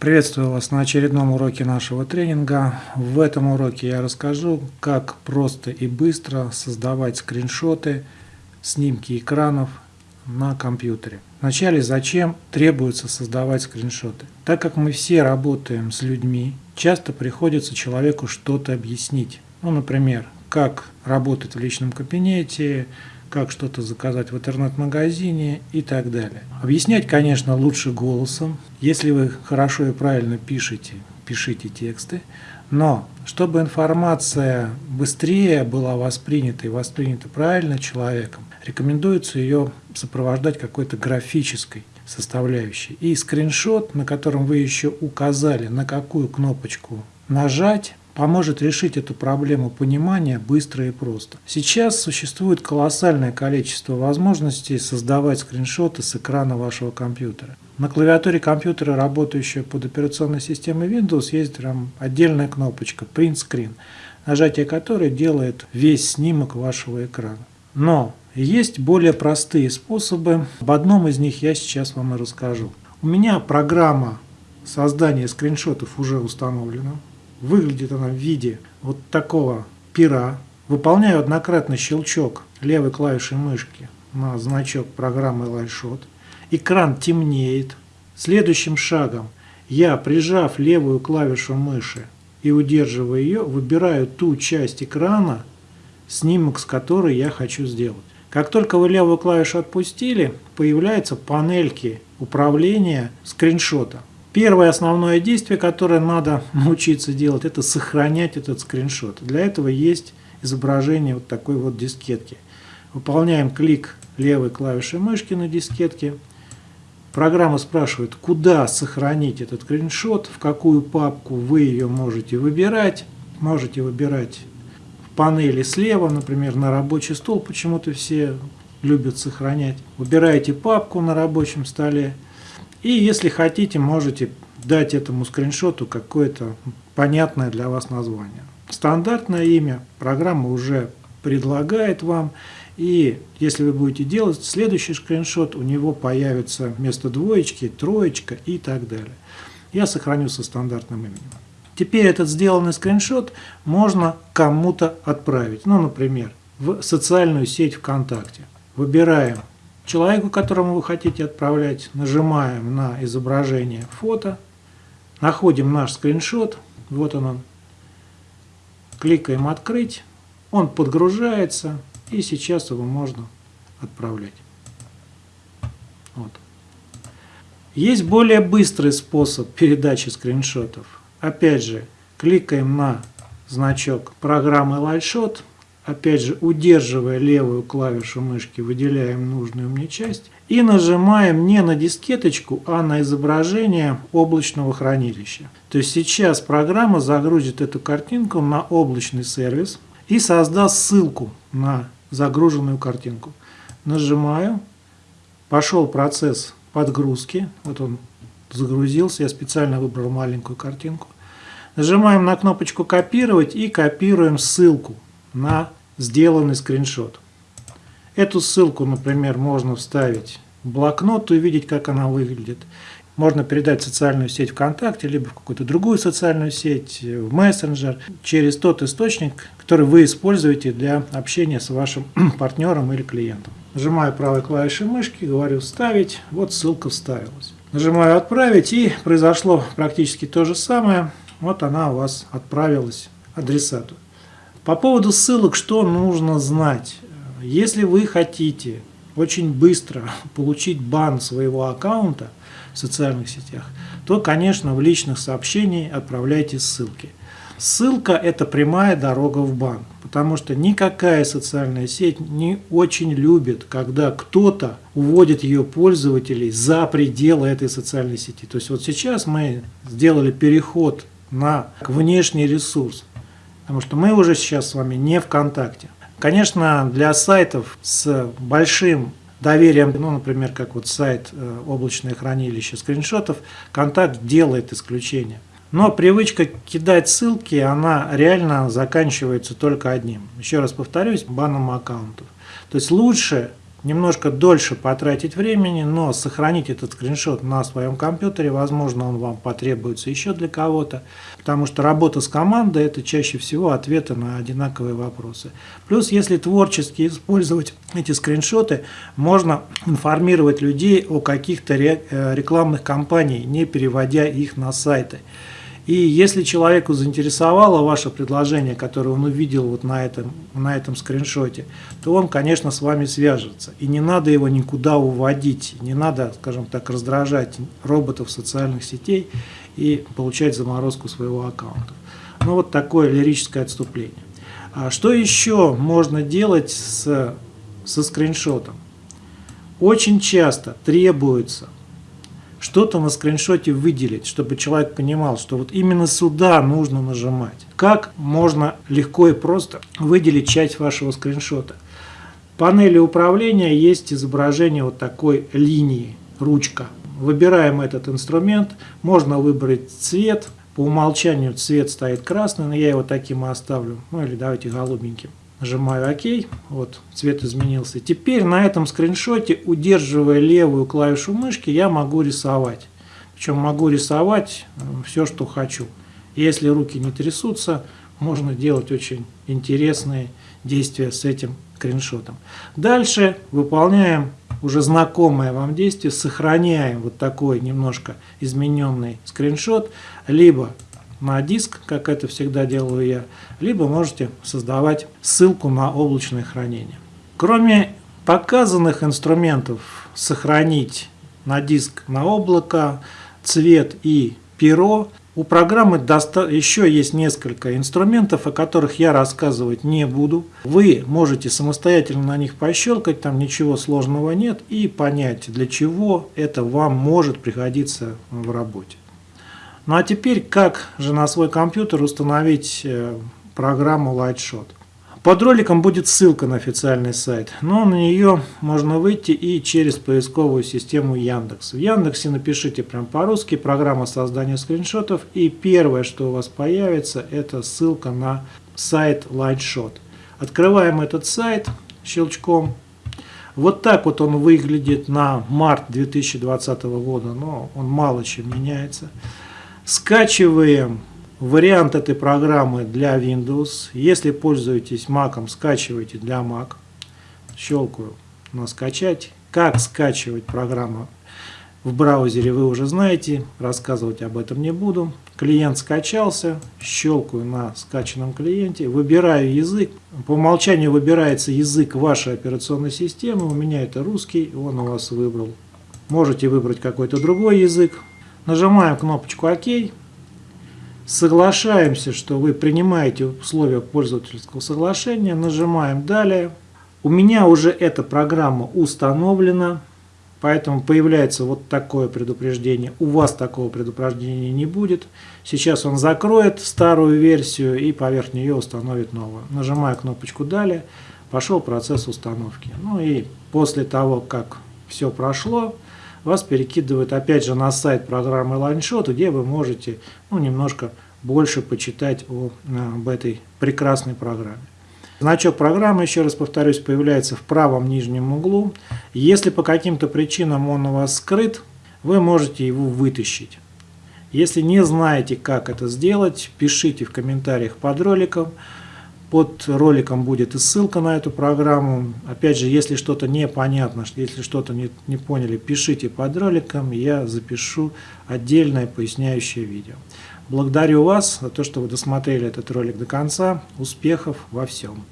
Приветствую вас на очередном уроке нашего тренинга. В этом уроке я расскажу, как просто и быстро создавать скриншоты, снимки экранов на компьютере. Вначале зачем требуется создавать скриншоты? Так как мы все работаем с людьми, часто приходится человеку что-то объяснить. Ну, например, как работать в личном кабинете, как что-то заказать в интернет-магазине и так далее. Объяснять, конечно, лучше голосом. Если вы хорошо и правильно пишете, пишите тексты. Но чтобы информация быстрее была воспринята и воспринята правильно человеком, рекомендуется ее сопровождать какой-то графической составляющей. И скриншот, на котором вы еще указали, на какую кнопочку нажать, поможет решить эту проблему понимания быстро и просто. Сейчас существует колоссальное количество возможностей создавать скриншоты с экрана вашего компьютера. На клавиатуре компьютера, работающего под операционной системой Windows, есть прям отдельная кнопочка Print Screen, нажатие которой делает весь снимок вашего экрана. Но есть более простые способы. Об одном из них я сейчас вам и расскажу. У меня программа создания скриншотов уже установлена. Выглядит она в виде вот такого пера. Выполняю однократный щелчок левой клавишей мышки на значок программы LightShot. Экран темнеет. Следующим шагом я, прижав левую клавишу мыши и удерживая ее, выбираю ту часть экрана, снимок с которой я хочу сделать. Как только вы левую клавишу отпустили, появляются панельки управления скриншота. Первое основное действие, которое надо научиться делать, это сохранять этот скриншот. Для этого есть изображение вот такой вот дискетки. Выполняем клик левой клавишей мышки на дискетке. Программа спрашивает, куда сохранить этот скриншот, в какую папку вы ее можете выбирать. Можете выбирать в панели слева, например, на рабочий стол, почему-то все любят сохранять. Выбираете папку на рабочем столе. И если хотите, можете дать этому скриншоту какое-то понятное для вас название. Стандартное имя программа уже предлагает вам. И если вы будете делать следующий скриншот, у него появится вместо двоечки троечка и так далее. Я сохраню со стандартным именем. Теперь этот сделанный скриншот можно кому-то отправить. Ну, например, в социальную сеть ВКонтакте. Выбираем человеку, которому вы хотите отправлять, нажимаем на изображение фото, находим наш скриншот, вот он, он кликаем «Открыть», он подгружается, и сейчас его можно отправлять. Вот. Есть более быстрый способ передачи скриншотов. Опять же, кликаем на значок программы LightShot, опять же, удерживая левую клавишу мышки, выделяем нужную мне часть и нажимаем не на дискеточку, а на изображение облачного хранилища. То есть сейчас программа загрузит эту картинку на облачный сервис и создаст ссылку на загруженную картинку. Нажимаю, пошел процесс подгрузки, вот он загрузился, я специально выбрал маленькую картинку. Нажимаем на кнопочку «Копировать» и копируем ссылку на сделанный скриншот. Эту ссылку, например, можно вставить в блокнот и увидеть, как она выглядит. Можно передать в социальную сеть ВКонтакте, либо в какую-то другую социальную сеть, в мессенджер, через тот источник, который вы используете для общения с вашим партнером или клиентом. Нажимаю правой клавишей мышки, говорю «Вставить», вот ссылка вставилась. Нажимаю «Отправить» и произошло практически то же самое. Вот она у вас отправилась адресату. По поводу ссылок, что нужно знать? Если вы хотите очень быстро получить бан своего аккаунта в социальных сетях, то, конечно, в личных сообщениях отправляйте ссылки. Ссылка – это прямая дорога в бан, потому что никакая социальная сеть не очень любит, когда кто-то уводит ее пользователей за пределы этой социальной сети. То есть вот сейчас мы сделали переход на внешний ресурс. Потому что мы уже сейчас с вами не ВКонтакте. Конечно, для сайтов с большим доверием, ну, например, как вот сайт э, облачное хранилище скриншотов, Контакт делает исключение. Но привычка кидать ссылки, она реально заканчивается только одним. Еще раз повторюсь, баном аккаунтов. То есть лучше немножко дольше потратить времени, но сохранить этот скриншот на своем компьютере, возможно, он вам потребуется еще для кого-то, потому что работа с командой – это чаще всего ответы на одинаковые вопросы. Плюс, если творчески использовать эти скриншоты, можно информировать людей о каких-то э, рекламных кампаниях, не переводя их на сайты. И если человеку заинтересовало ваше предложение, которое он увидел вот на этом, на этом скриншоте, то он, конечно, с вами свяжется. И не надо его никуда уводить, не надо, скажем так, раздражать роботов социальных сетей и получать заморозку своего аккаунта. Ну вот такое лирическое отступление. А что еще можно делать с, со скриншотом? Очень часто требуется что-то на скриншоте выделить, чтобы человек понимал, что вот именно сюда нужно нажимать. Как можно легко и просто выделить часть вашего скриншота? В панели управления есть изображение вот такой линии, ручка. Выбираем этот инструмент, можно выбрать цвет, по умолчанию цвет стоит красный, но я его таким и оставлю, ну или давайте голубеньким. Нажимаю ОК, вот цвет изменился. Теперь на этом скриншоте, удерживая левую клавишу мышки, я могу рисовать. Причем могу рисовать э, все, что хочу. Если руки не трясутся, можно делать очень интересные действия с этим скриншотом. Дальше выполняем уже знакомое вам действие, сохраняем вот такой немножко измененный скриншот, либо на диск, как это всегда делаю я, либо можете создавать ссылку на облачное хранение. Кроме показанных инструментов сохранить на диск на облако, цвет и перо, у программы еще есть несколько инструментов, о которых я рассказывать не буду. Вы можете самостоятельно на них пощелкать, там ничего сложного нет, и понять, для чего это вам может пригодиться в работе. Ну а теперь, как же на свой компьютер установить э, программу Lightshot? Под роликом будет ссылка на официальный сайт, но на нее можно выйти и через поисковую систему Яндекс. В Яндексе напишите прям по-русски программа создания скриншотов и первое, что у вас появится, это ссылка на сайт Lightshot. Открываем этот сайт щелчком. Вот так вот он выглядит на март 2020 года, но он мало чем меняется. Скачиваем вариант этой программы для Windows. Если пользуетесь Mac, скачивайте для Mac. Щелкаю на скачать. Как скачивать программу в браузере вы уже знаете, рассказывать об этом не буду. Клиент скачался, щелкаю на скачанном клиенте, выбираю язык. По умолчанию выбирается язык вашей операционной системы, у меня это русский, он у вас выбрал. Можете выбрать какой-то другой язык, Нажимаем кнопочку ОК. Соглашаемся, что вы принимаете условия пользовательского соглашения. Нажимаем «Далее». У меня уже эта программа установлена, поэтому появляется вот такое предупреждение. У вас такого предупреждения не будет. Сейчас он закроет старую версию и поверх нее установит новую. Нажимаю кнопочку «Далее». Пошел процесс установки. Ну и после того, как все прошло, вас перекидывает опять же на сайт программы LineShot, где вы можете ну, немножко больше почитать о, об этой прекрасной программе. Значок программы, еще раз повторюсь, появляется в правом нижнем углу. Если по каким-то причинам он у вас скрыт, вы можете его вытащить. Если не знаете, как это сделать, пишите в комментариях под роликом. Под роликом будет и ссылка на эту программу. Опять же, если что-то непонятно, если что-то не, не поняли, пишите под роликом, я запишу отдельное поясняющее видео. Благодарю вас за то, что вы досмотрели этот ролик до конца. Успехов во всем!